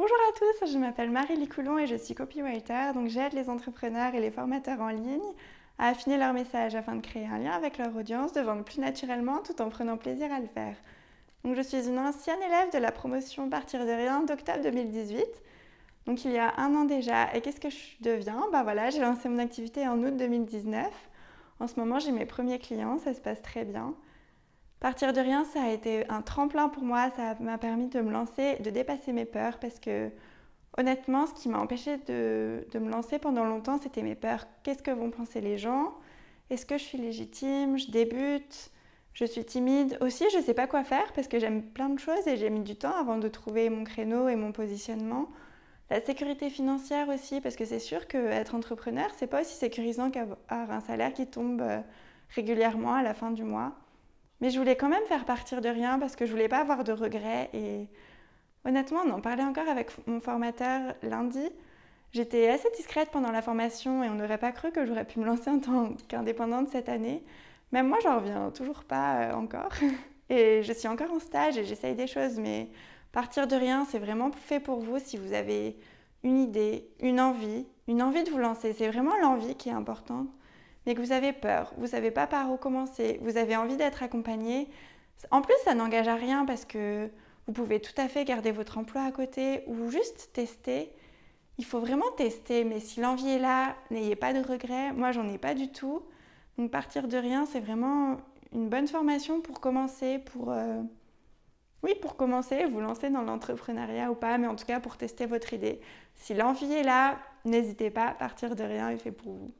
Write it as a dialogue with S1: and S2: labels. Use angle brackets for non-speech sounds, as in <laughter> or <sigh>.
S1: Bonjour à tous, je m'appelle Marie Coulon et je suis copywriter. Donc j'aide les entrepreneurs et les formateurs en ligne à affiner leur message afin de créer un lien avec leur audience, de vendre plus naturellement tout en prenant plaisir à le faire. Donc je suis une ancienne élève de la promotion Partir de rien d'octobre 2018. Donc il y a un an déjà. Et qu'est-ce que je deviens? Bah voilà, j'ai lancé mon activité en août 2019. En ce moment, j'ai mes premiers clients, ça se passe très bien. Partir de rien, ça a été un tremplin pour moi, ça m'a permis de me lancer, de dépasser mes peurs parce que honnêtement, ce qui m'a empêché de, me lancer pendant longtemps, c'était mes peurs. Qu'est-ce que vont penser les gens? Est-ce que je suis légitime? Je débute? Je suis timide? Aussi, je ne sais pas quoi faire parce que j'aime plein de choses et j'ai mis du temps avant de trouver mon créneau et mon positionnement. La sécurité financière aussi, parce que c'est sûr qu'être entrepreneur, c'est pas aussi sécurisant qu'avoir un salaire qui tombe euh, régulièrement à la fin du mois. Mais je voulais quand même faire partir de rien parce que je voulais pas avoir de regrets. Et honnêtement, on en parlait encore avec mon formateur lundi. J'étais assez discrète pendant la formation et on n'aurait pas cru que j'aurais pu me lancer en tant qu'indépendante cette année. Même moi, j'en reviens toujours pas euh, encore. <laughs> Et je suis encore en stage et j'essaye des choses, mais partir de rien, c'est vraiment fait pour vous si vous avez une idée, une envie, une envie de vous lancer. C'est vraiment l'envie qui est importante mais que vous avez peur, vous ne savez pas par où commencer, vous avez envie d'être accompagné. En plus, ça n'engage à rien parce que vous pouvez tout à fait garder votre emploi à côté ou juste tester. Il faut vraiment tester, mais si l'envie est là, n'ayez pas de regrets. Moi, j'en ai pas du tout. Donc, partir de rien, c'est vraiment une bonne formation pour commencer, pour, euh, oui, pour commencer, vous lancer dans l'entrepreneuriat ou pas, mais en tout cas pour tester votre idée. Si l'envie est là, n'hésitez pas, partir de rien est fait pour vous.